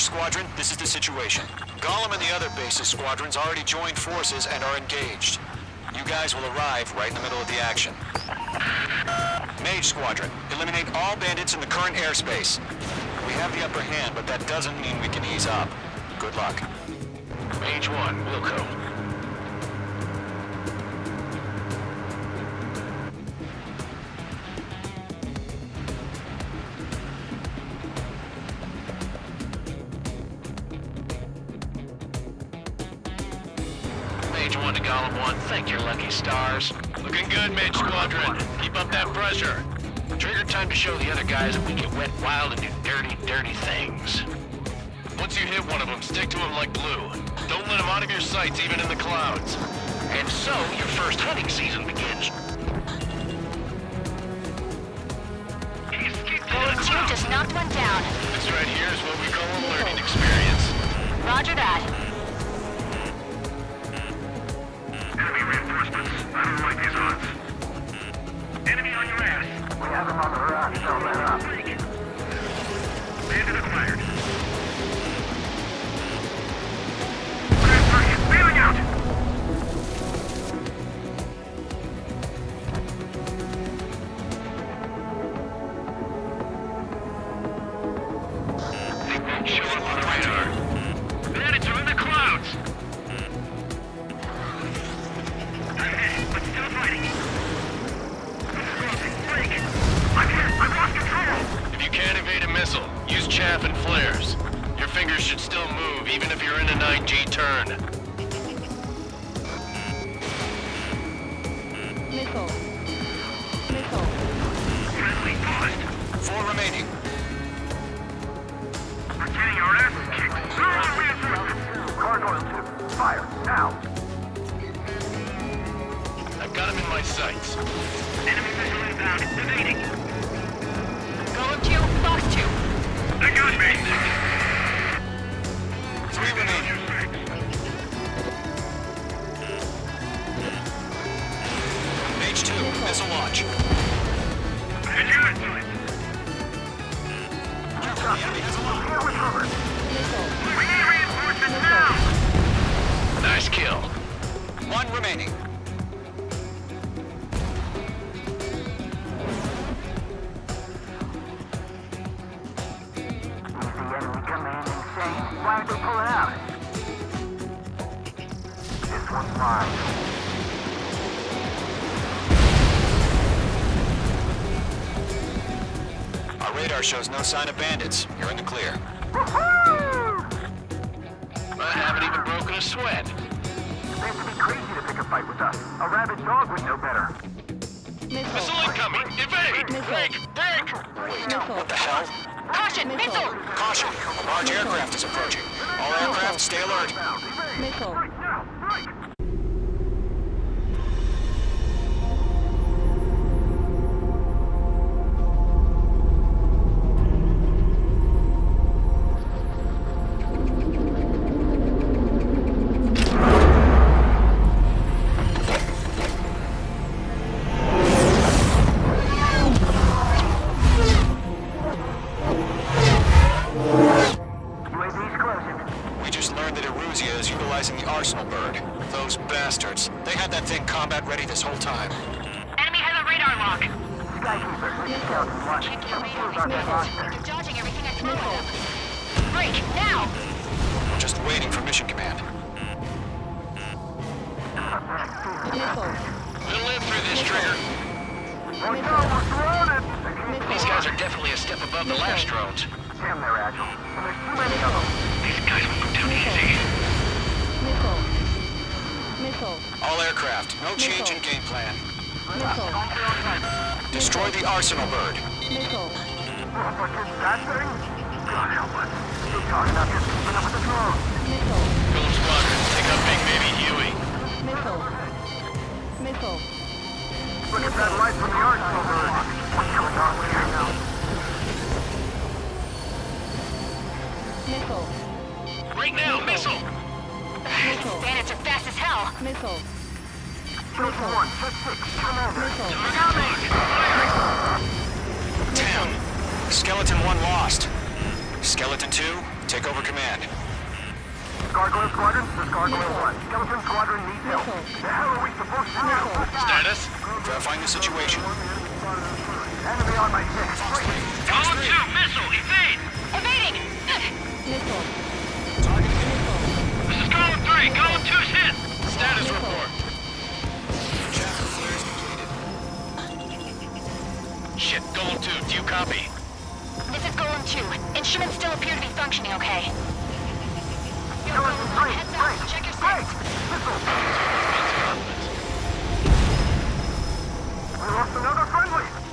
Squadron, this is the situation. Golem and the other bases squadrons already joined forces and are engaged. You guys will arrive right in the middle of the action. Mage Squadron, eliminate all bandits in the current airspace. We have the upper hand, but that doesn't mean we can ease up. Good luck. Mage 1, Wilco. Mage 1 to Golem 1, thank your lucky stars. Looking good, Mage Squadron. Keep up that pressure. Trigger time to show the other guys that we get wet wild and do dirty, dirty things. Once you hit one of them, stick to him like glue. Don't let him out of your sights, even in the clouds. And so, your first hunting season begins. Bullet 2 just knocked one down. This right here is what we call a learning experience. Roger that. I don't like these odds. Enemy on your ass. We have him on the run, so uh, let up. Bandit acquired. Missile. Missile. Friendly paused. Four remaining. We're getting our asses kicked. Throw on reinforcements! Cargo ship, fire, now! I've got him in my sights. Enemy missile inbound, evading! Golem 2, Fox 2. They got me! Launch. Has a! Missile. We need reinforcements now! Nice kill. One remaining. Why aren't they pulling out? This one's mine. Radar shows no sign of bandits. You're in the clear. I haven't even broken a sweat. They have to be crazy to pick a fight with us. A rabid dog would know better. Missile Missile. incoming! Evade! Missile. Break! Break! Wait, Missile. what the hell? Caution, Missile. missile! Caution! A large aircraft is approaching. All aircraft, stay alert. Missile. Just learned that Erusea is utilizing the Arsenal bird. Those bastards. They had that thing combat ready this whole time. Enemy has a radar lock. Skykeeper, this is Skeleton 1. Can't radar. Who's on that launch pad? They're dodging everything I throw at them. Break, now! Just waiting for mission command. Missile. We'll live through this, Trigger. Oh no, we're surrounded! These guys are definitely a step above the last drones. Damn, they're agile. And there's too many of them. These guys will go down Missile. Missile. Missile. All aircraft, no change in game plan. Missile. Destroy the Arsenal bird. Missile. What is that thing? God help us. You're talking about just keeping up with the drones. Missile. Golem Squadron, take out Big Baby Huey. Missile. Missile. Look at that light from the arsenal bird. What's going on here missile! Missile. Bandits are fast as hell. Missile. Skeleton 1, check 6, Commander. Missile. Ten. Skeleton 1 lost. Skeleton 2, take over command. Gargoyle Squadron, this is Gargoyle 1. Skeleton Squadron needs help. The hell are we supposed to do? Missile. Status? Verifying the situation.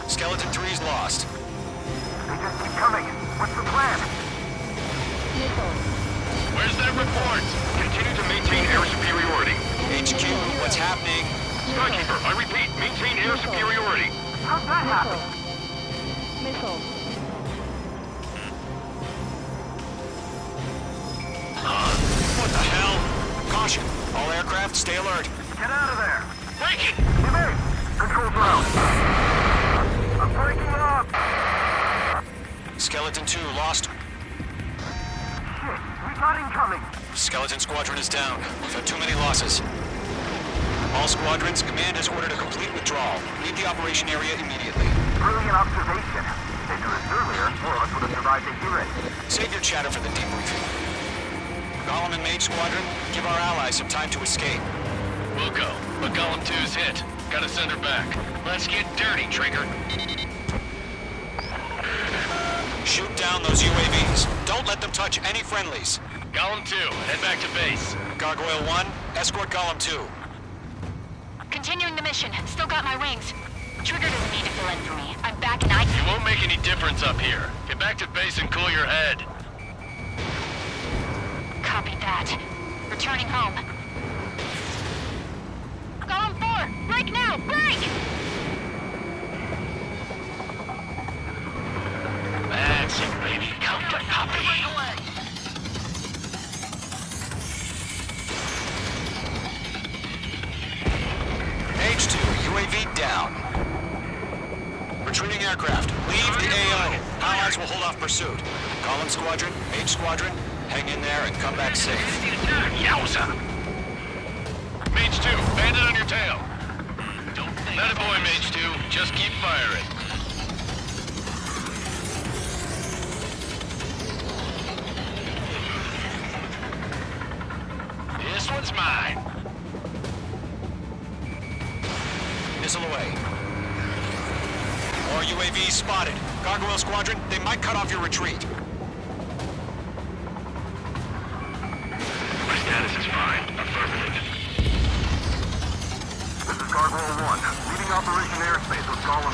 Skeleton 3's lost. They just keep coming. What's the plan? Missile. Where's that report? Continue to maintain air superiority. HQ, what's happening? Skykeeper, I repeat, maintain air superiority. How'd that happen? Missile. What the hell? Caution. All aircraft, stay alert. Get out of there. Breaking! Evade. Control's round. I'm breaking up. Skeleton 2 lost. Shit, we got incoming. Skeleton Squadron is down. We've had too many losses. All squadrons, command has ordered a complete withdrawal. Leave the operation area immediately. Brilliant observation. They knew this earlier, or else would have survived to hear it. Save your chatter for the debriefing. Golem and Mage Squadron, give our allies some time to escape. We'll go, but Golem 2's hit. Gotta send her back. Let's get dirty, Trigger. Shoot down those UAVs. Don't let them touch any friendlies. Golem 2, head back to base. Gargoyle 1, escort Golem 2. Continuing the mission. Still got my wings. Trigger doesn't need to fill in for me. I'm back and I... It won't make any difference up here. Get back to base and cool your head. Copy that. Returning home. Golem 4! Break now! Break! Squadron, hang in there and come back safe. Yowza! Mage 2, bandit on your tail. That a boy, Mage 2. Just keep firing. This one's mine. Missile away. More UAVs spotted. Gargoyle Squadron, they might cut off your retreat. Gargoyle 1, leading Operation Airspace with Golem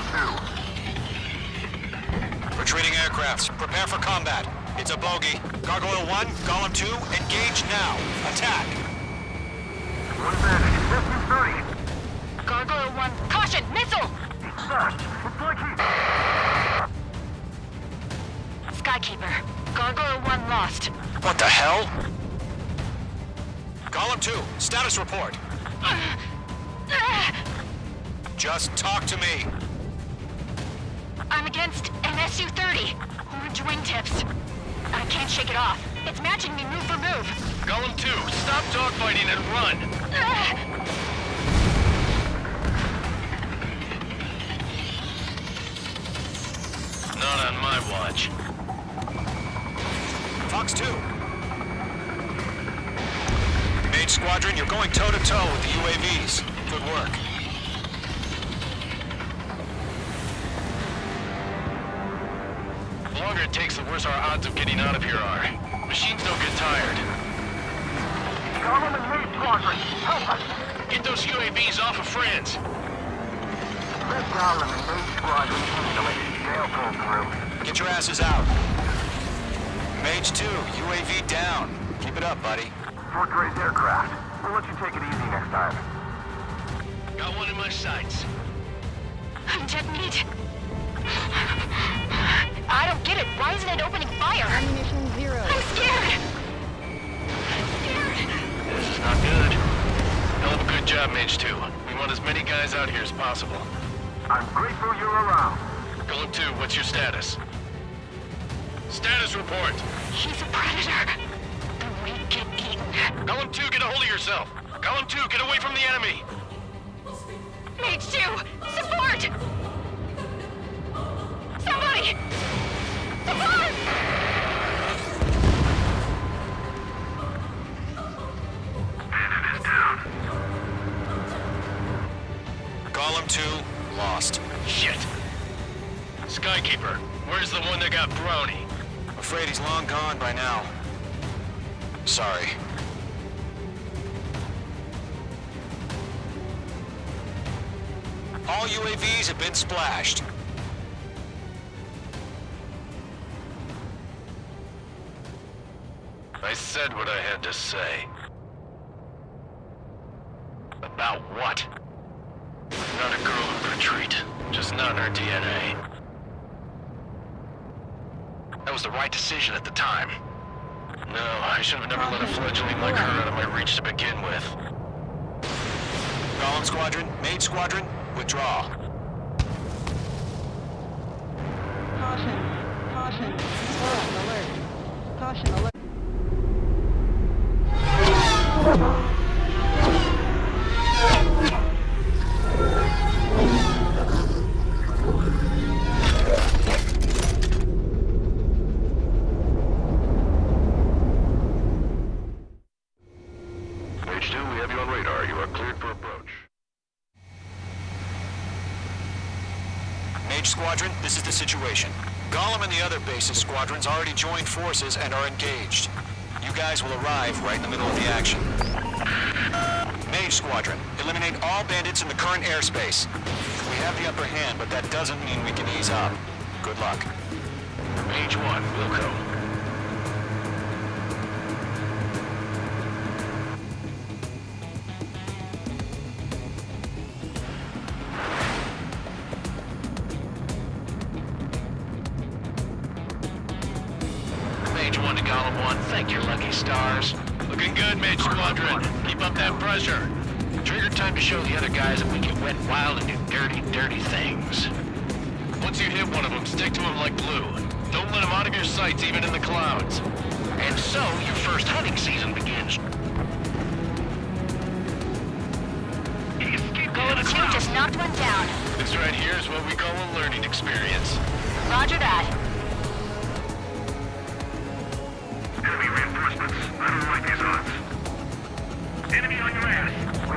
2. Retreating aircrafts, prepare for combat. It's a bogey. Gargoyle 1, Golem 2, engage now. Attack. One bandit, SU-30. Gargoyle 1, caution! Missile! Sir, it's like he... Skykeeper. Gargoyle 1 lost. What the hell? Golem 2, status report. Just talk to me. I'm against an SU-30. Orange wingtips. I can't shake it off. It's matching me move for move. Golem 2, stop dogfighting and run. Not on my watch. Fox 2. Mage Squadron, you're going toe-to-toe with the UAVs. Good work. The longer it takes, the worse our odds of getting out of here are. Machines don't get tired. Golem and Mage Squadron, help us! Get those UAVs off of friends. Let Golem and Mage Squadron handle it. They'll pull through. Get your asses out. Mage 2, UAV down. Keep it up, buddy. Fort Gray's aircraft. We'll let you take it easy next time. Got one in my sights. I'm dead meat. I don't get it. Why isn't it opening fire? Ammunition zero. I'm scared. I'm scared. This is not good. Hell of a good job, Mage 2. We want as many guys out here as possible. I'm grateful you're around. Golem 2, what's your status? Status report. He's a predator. The weak get eaten. Golem 2, get a hold of yourself. Golem 2, get away from the enemy. Mage 2, support! Somebody! Support! Bandit is down. Golem 2, lost. Shit. Skykeeper, where's the one that got Brownie? Afraid he's long gone by now. Sorry. All UAVs have been splashed. I said what I had to say. About what? Not a girl in retreat. Just not in her DNA. That was the right decision at the time. No, I should have never let a fledgling like her out of my reach to begin with. Golem Squadron, Mage Squadron, withdraw. Caution. Caution. Alert. Caution. Alert. The other bases squadrons already joined forces and are engaged. You guys will arrive right in the middle of the action. Mage Squadron, eliminate all bandits in the current airspace. We have the upper hand, but that doesn't mean we can ease up. Good luck. Mage 1, Wilco. Mage 1 to Golem 1, thank your lucky stars. Looking good, Mage Squadron. Keep up that pressure. Trigger time to show the other guys that we can wet wild and do dirty, dirty things. Once you hit one of them, stick to him like glue. Don't let him out of your sights, even in the clouds. And so, your first hunting season begins. Golem 2 just knocked one down. This right here is what we call a learning experience. Roger that.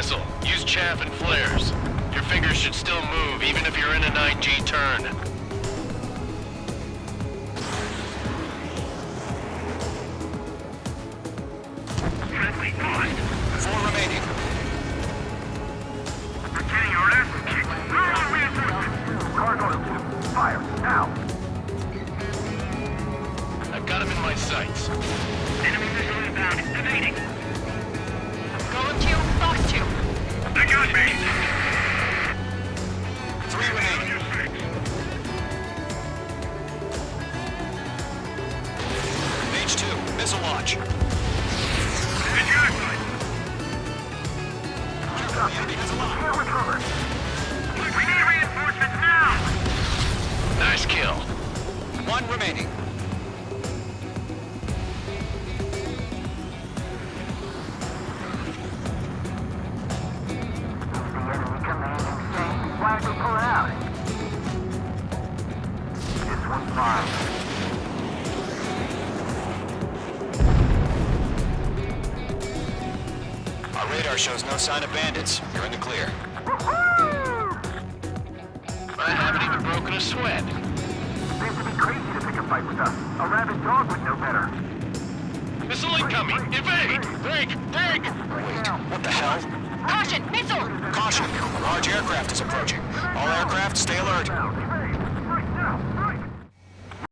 missile, use chaff and flares. Your fingers should still move, even if you're in a 9G turn. Nice kill. One remaining. Radar shows no sign of bandits. You're in the clear. I haven't even broken a sweat. Seems to be crazy to pick a fight with us. A rabid dog would know better. Missile incoming! Evade! Break! Break! Wait, what the hell? Caution, missile! Caution! Large aircraft is approaching. All aircraft, stay alert.